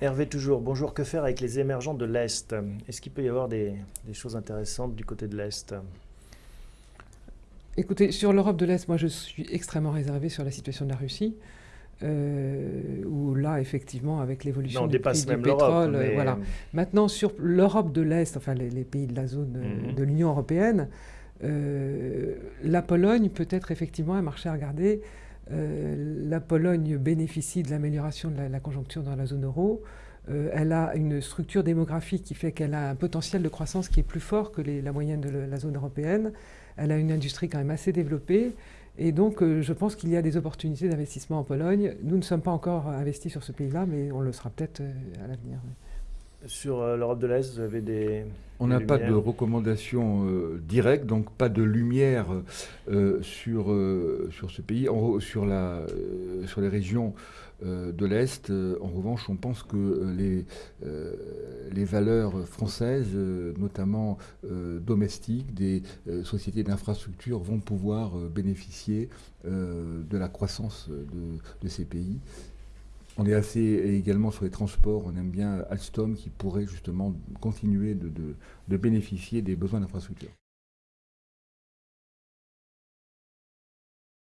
Hervé toujours, bonjour, que faire avec les émergents de l'Est? Est-ce qu'il peut y avoir des, choses intéressantes du côté de l'Est? Écoutez, sur l'Europe de l'Est, moi je suis extrêmement réservé sur la situation de la Russie. Euh, où là, effectivement, avec l'évolution du prix du pétrole, euh, voilà. Maintenant, sur l'Europe de l'Est, enfin les, pays de la zone euh, mhm. de l'Union européenne, la Pologne peut être effectivement un marché à regarder. La Pologne bénéficie de l'amélioration de la, conjoncture dans la zone euro. elle a une structure démographique qui fait qu'elle a un potentiel de croissance qui est plus fort que la moyenne de la zone européenne. Elle a une industrie quand même assez développée. Et donc, euh, je pense qu'il y a des opportunités d'investissement en Pologne. Nous ne sommes pas encore investis sur ce pays-là, mais on le sera peut-être euh, à l'avenir. Sur euh, l'Europe de l'Est, vous avez des... On n'a pas de recommandations directes, donc pas de lumière sur, sur ce pays. sur, la, sur les régions de l'Est, en revanche, on pense que les, les valeurs françaises, notamment domestiques, des sociétés d'infrastructure, vont pouvoir bénéficier de la croissance de, de ces pays. On est assez également sur les transports, on aime bien Alstom qui pourrait justement continuer de bénéficier des besoins d'infrastructures.